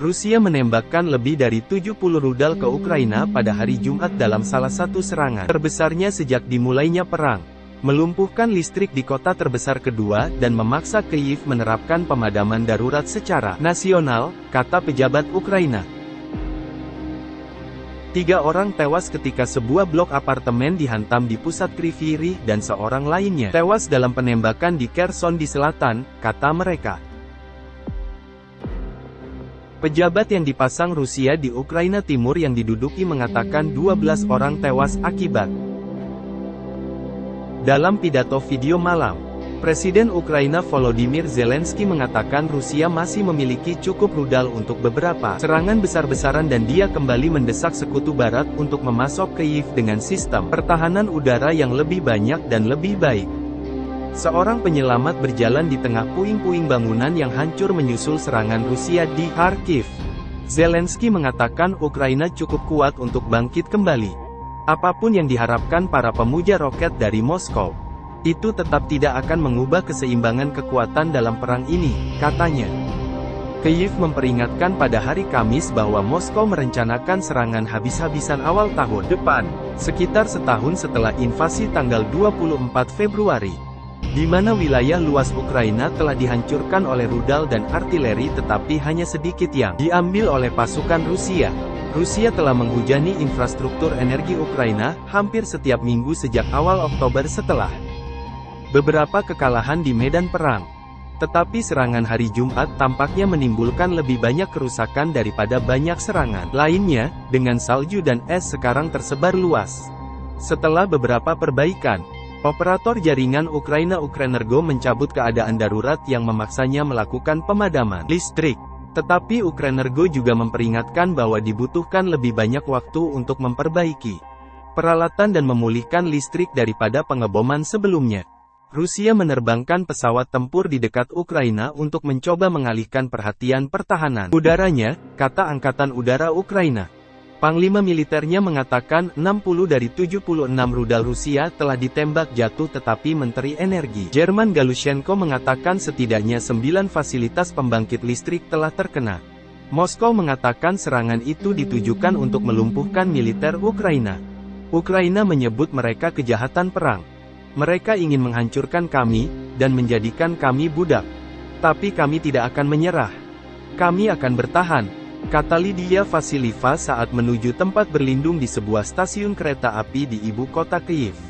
Rusia menembakkan lebih dari 70 rudal ke Ukraina pada hari Jumat dalam salah satu serangan terbesarnya sejak dimulainya perang. Melumpuhkan listrik di kota terbesar kedua dan memaksa Kyiv menerapkan pemadaman darurat secara nasional, kata pejabat Ukraina. Tiga orang tewas ketika sebuah blok apartemen dihantam di pusat Kriviri dan seorang lainnya tewas dalam penembakan di Kherson di selatan, kata mereka. Pejabat yang dipasang Rusia di Ukraina Timur yang diduduki mengatakan 12 orang tewas akibat. Dalam pidato video malam, Presiden Ukraina Volodymyr Zelensky mengatakan Rusia masih memiliki cukup rudal untuk beberapa serangan besar-besaran dan dia kembali mendesak sekutu barat untuk memasok Kyiv dengan sistem pertahanan udara yang lebih banyak dan lebih baik. Seorang penyelamat berjalan di tengah puing-puing bangunan yang hancur menyusul serangan Rusia di Kharkiv. Zelensky mengatakan Ukraina cukup kuat untuk bangkit kembali. Apa pun yang diharapkan para pemuja roket dari Moskow, itu tetap tidak akan mengubah keseimbangan kekuatan dalam perang ini, katanya. Kyiv memperingatkan pada hari Kamis bahwa Moskow merencanakan serangan habis-habisan awal tahun depan, sekitar setahun setelah invasi tanggal 24 Februari di mana wilayah luas Ukraina telah dihancurkan oleh rudal dan artileri tetapi hanya sedikit yang diambil oleh pasukan Rusia. Rusia telah menghujani infrastruktur energi Ukraina hampir setiap minggu sejak awal Oktober setelah beberapa kekalahan di medan perang. Tetapi serangan hari Jumat tampaknya menimbulkan lebih banyak kerusakan daripada banyak serangan lainnya, dengan salju dan es sekarang tersebar luas. Setelah beberapa perbaikan, Operator jaringan Ukraina Ukrenergo mencabut keadaan darurat yang memaksanya melakukan pemadaman listrik. Tetapi Ukrenergo juga memperingatkan bahwa dibutuhkan lebih banyak waktu untuk memperbaiki peralatan dan memulihkan listrik daripada pengeboman sebelumnya. Rusia menerbangkan pesawat tempur di dekat Ukraina untuk mencoba mengalihkan perhatian pertahanan udaranya, kata Angkatan Udara Ukraina. Panglima militernya mengatakan 60 dari 76 rudal Rusia telah ditembak jatuh tetapi Menteri Energi Jerman Galushenko mengatakan setidaknya 9 fasilitas pembangkit listrik telah terkena. Moskow mengatakan serangan itu ditujukan untuk melumpuhkan militer Ukraina. Ukraina menyebut mereka kejahatan perang. Mereka ingin menghancurkan kami, dan menjadikan kami budak. Tapi kami tidak akan menyerah. Kami akan bertahan, Kata Lydia Vasilieva saat menuju tempat berlindung di sebuah stasiun kereta api di ibu kota Kyiv.